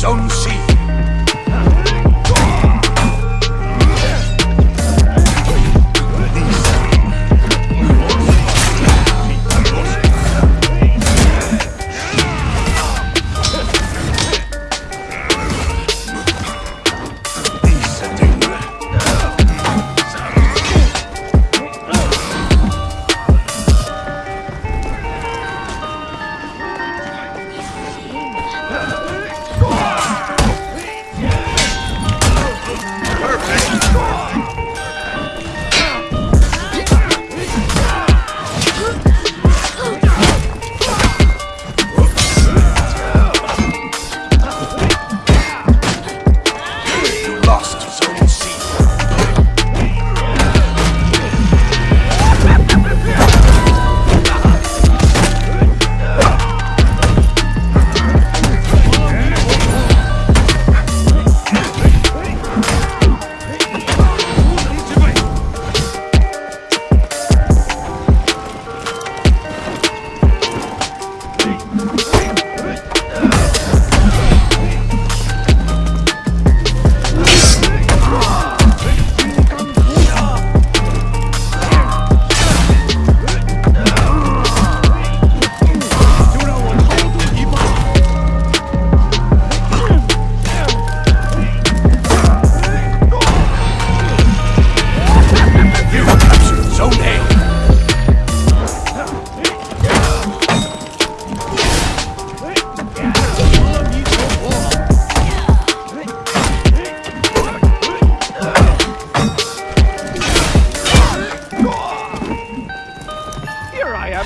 captured Zone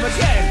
Here I